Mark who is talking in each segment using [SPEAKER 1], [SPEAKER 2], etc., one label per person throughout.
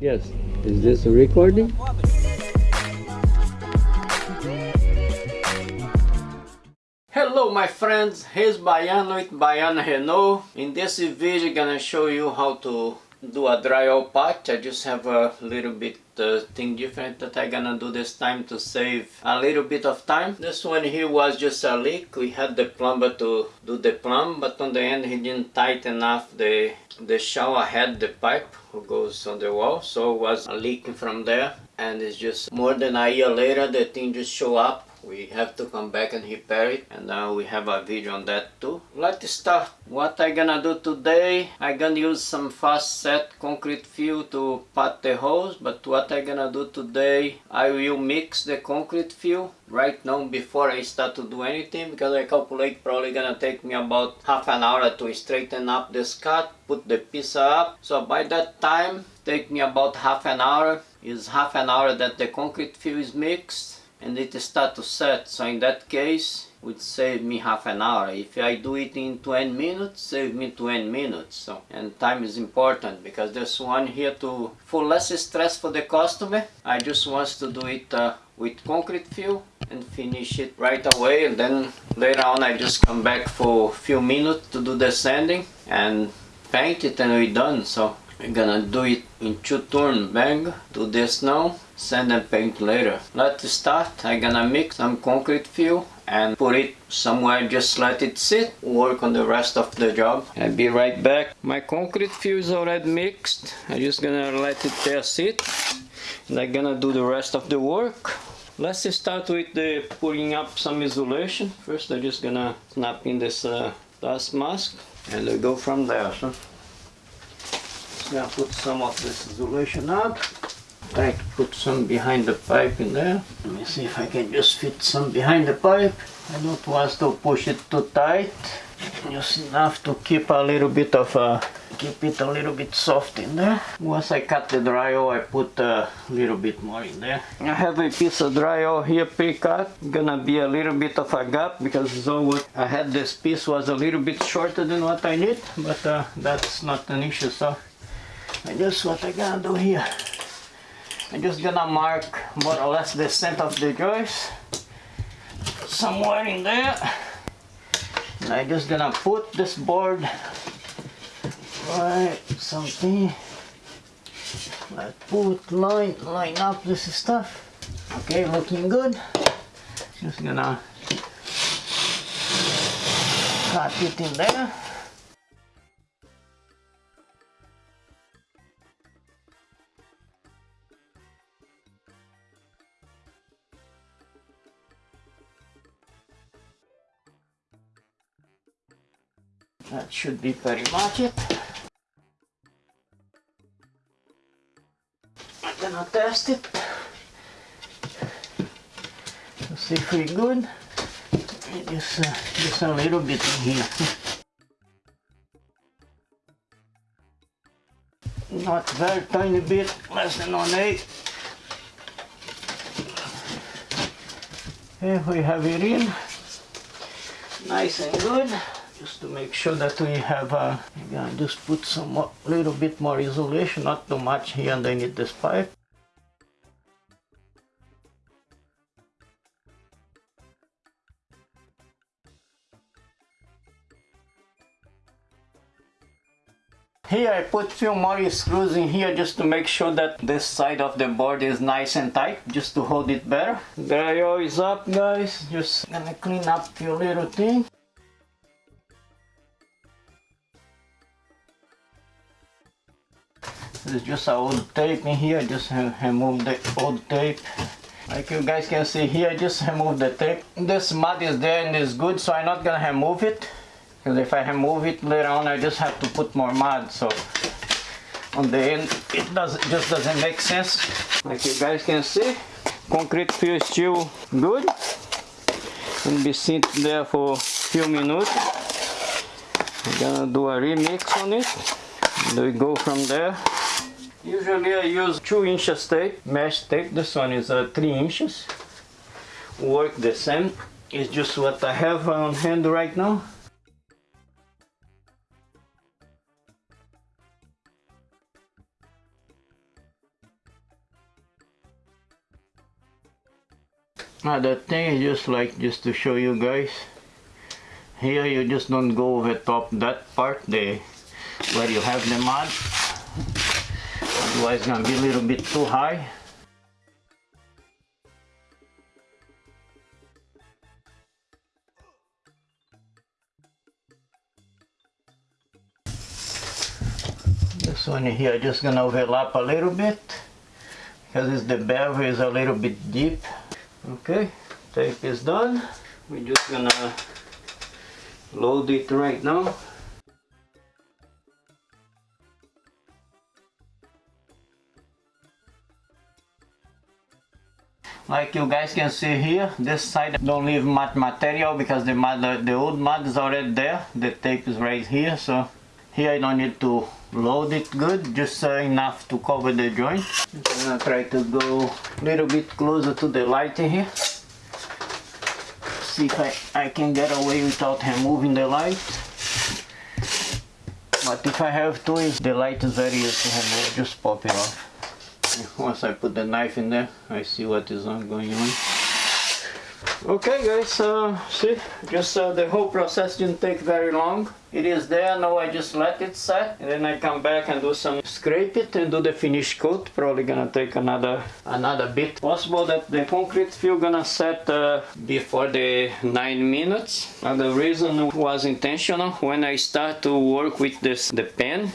[SPEAKER 1] Yes. Is this a recording? Hello my friends, here's Baiano with Baiano Renault. In this video I'm gonna show you how to do a drywall patch. I just have a little bit uh, thing different that I'm gonna do this time to save a little bit of time. This one here was just a leak. We had the plumber to do the plumb but on the end he didn't tighten enough the, the shower head, the pipe who goes on the wall so it was leaking from there and it's just more than a year later the thing just show up we have to come back and repair it and now we have a video on that too. Let's start. What i gonna do today? I gonna use some fast set concrete fill to pat the holes but what i gonna do today? I will mix the concrete fill right now before i start to do anything because i calculate probably gonna take me about half an hour to straighten up this cut put the piece up. So by that time take me about half an hour. Is half an hour that the concrete fill is mixed and it start to set. So in that case would save me half an hour. If I do it in 20 minutes save me 20 minutes. So and time is important because there's one here to for less stress for the customer I just wants to do it uh, with concrete fill and finish it right away. And then later on I just come back for a few minutes to do the sanding and paint it and we're done. So we're gonna do it in two turn bang do this now sand and paint later. Let's start. I'm gonna mix some concrete fill and put it somewhere just let it sit work on the rest of the job. I'll be right back. My concrete fill is already mixed. I'm just gonna let it there sit and i'm gonna do the rest of the work. Let's start with the putting up some insulation. First i'm just gonna snap in this uh, dust mask and we go from there gonna put some of this insulation up try to put some behind the pipe in there. Let me see if I can just fit some behind the pipe. I don't want to push it too tight. Just enough to keep a little bit of a, keep it a little bit soft in there. Once I cut the drywall, I put a little bit more in there. I have a piece of drywall here pre-cut. Gonna be a little bit of a gap because I had this piece was a little bit shorter than what I need, but uh, that's not an issue. So I just what I gonna do here. I'm just gonna mark more or less the center of the joist somewhere in there. And I'm just gonna put this board right something. Like put line line up this stuff. Okay looking good. Just gonna cut it in there That should be pretty much it. I'm gonna test it to see if we're good. Just, uh, just a little bit in here. Not very tiny bit, less than one eighth. Here we have it in, nice and good just to make sure that we have uh, again, just put some little bit more insulation not too much here underneath this pipe Here I put few more screws in here just to make sure that this side of the board is nice and tight, just to hold it better. Drywall is up guys, just gonna clean up few little things. There's just a old tape in here, just remove the old tape. Like you guys can see here, just remove the tape. This mud is there and is good, so I'm not gonna remove it. Because if I remove it later on, I just have to put more mud. So on the end, it does just doesn't make sense. Like you guys can see, concrete is still good. And be sitting there for a few minutes. I'm gonna do a remix on it. And we go from there. Usually I use 2 inches tape, mesh tape. This one is uh, 3 inches. Work the same. It's just what I have on hand right now. the thing is just like just to show you guys here you just don't go over top that part there where you have the mud Otherwise it's gonna be a little bit too high. This one here just gonna overlap a little bit because the bevel is a little bit deep. Okay, tape is done. We're just gonna load it right now. Like you guys can see here, this side don't leave much material because the mud, the old mud is already there. The tape is right here, so here I don't need to load it good, just uh, enough to cover the joint. I'm gonna try to go a little bit closer to the light here. See if I, I can get away without removing the light. But if I have to, the light is very easy to remove, just pop it off. Once I put the knife in there, I see what is going on. Okay guys, uh, see, just uh, the whole process didn't take very long. It is there, now I just let it set and then I come back and do some scrape it and do the finish coat. Probably gonna take another another bit. Possible that the concrete fill gonna set uh, before the 9 minutes. And the reason was intentional. When I start to work with this the pen,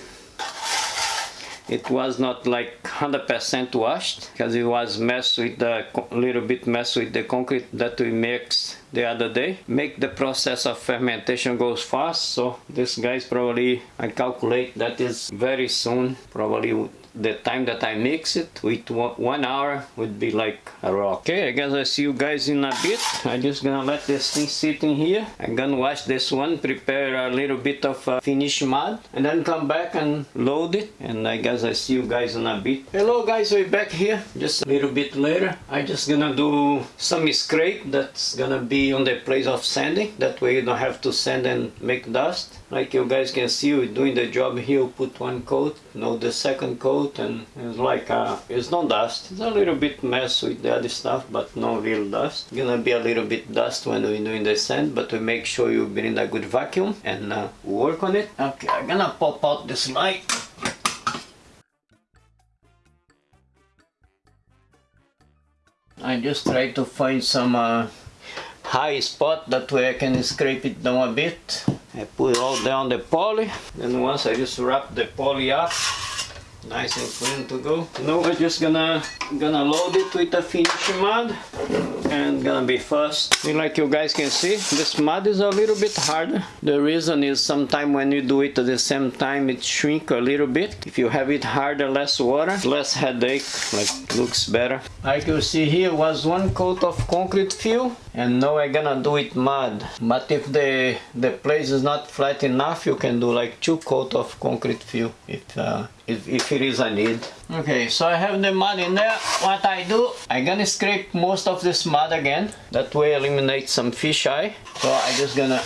[SPEAKER 1] it was not like 100% washed because it was messed with the little bit messed with the concrete that we mixed the other day. Make the process of fermentation goes fast so this guys probably I calculate that is very soon probably the time that I mix it with one hour would be like a rock. Okay, I guess I see you guys in a bit. I'm just gonna let this thing sit in here. I'm gonna wash this one, prepare a little bit of uh, finish mud, and then come back and load it. And I guess I see you guys in a bit. Hello guys, we're back here. Just a little bit later. I'm just gonna do some scrape that's gonna be on the place of sanding. That way you don't have to sand and make dust. Like you guys can see, we're doing the job here. Put one coat, now the second coat, and it's like uh, it's no dust. It's a little bit mess with the other stuff, but no real dust. Gonna be a little bit dust when we're doing the sand, but we make sure you bring a good vacuum and uh, work on it. Okay, I'm gonna pop out this light. I just try to find some uh, high spot that way I can scrape it down a bit I put all down the poly then once I just wrap the poly up nice and clean to go. Now we're just gonna gonna load it with the finishing mud and gonna be fast like you guys can see this mud is a little bit harder the reason is sometimes when you do it at the same time it shrink a little bit. If you have it harder less water less headache like looks better. Like you see here was one coat of concrete fill and now I'm gonna do it mud. But if the the place is not flat enough you can do like two coat of concrete fill if uh, if, if it is a need. Okay so I have the mud in there. What I do I'm gonna scrape most of this mud again. That way eliminate some fish eye. So I'm just gonna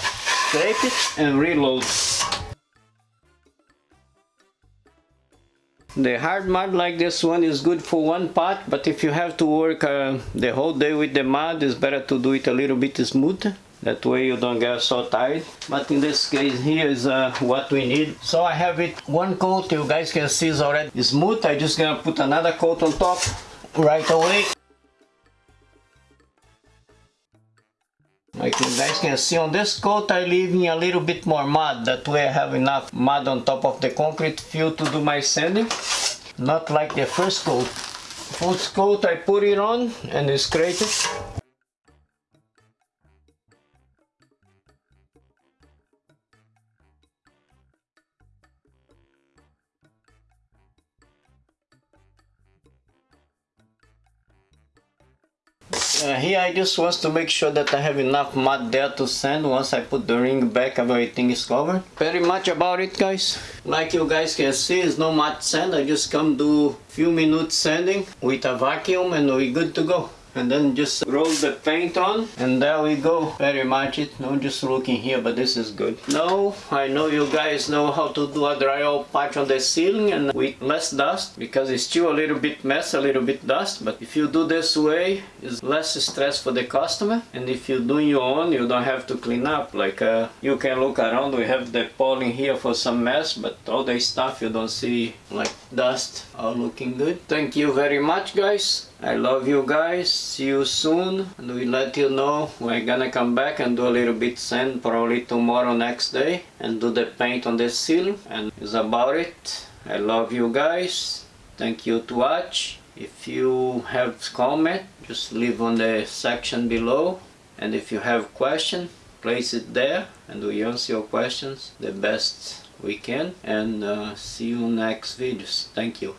[SPEAKER 1] scrape it and reload The hard mud like this one is good for one part, but if you have to work uh, the whole day with the mud, it's better to do it a little bit smooth. That way you don't get so tired. But in this case here is uh, what we need. So I have it one coat, you guys can see it's already smooth. I just gonna put another coat on top right away. Like you guys can see on this coat I leaving a little bit more mud. That way I have enough mud on top of the concrete fill to do my sanding. Not like the first coat. First coat I put it on and scrape it. Uh, here I just want to make sure that I have enough mud there to sand once I put the ring back everything is covered. Very much about it guys. Like you guys can see it's no mud sand I just come do few minutes sanding with a vacuum and we're good to go. And then just roll the paint on. And there we go. Very much it. No just looking here but this is good. Now I know you guys know how to do a drywall patch on the ceiling and with less dust because it's still a little bit mess a little bit dust. But if you do this way it's less stress for the customer. And if you do your own you don't have to clean up. Like uh, you can look around. We have the polling here for some mess but all the stuff you don't see like dust all looking good. Thank you very much guys I love you guys. See you soon. And we let you know we're gonna come back and do a little bit sand probably tomorrow next day and do the paint on the ceiling and it's about it. I love you guys. Thank you to watch. If you have comment just leave on the section below. And if you have question place it there. And we answer your questions the best we can. And uh, see you next videos. Thank you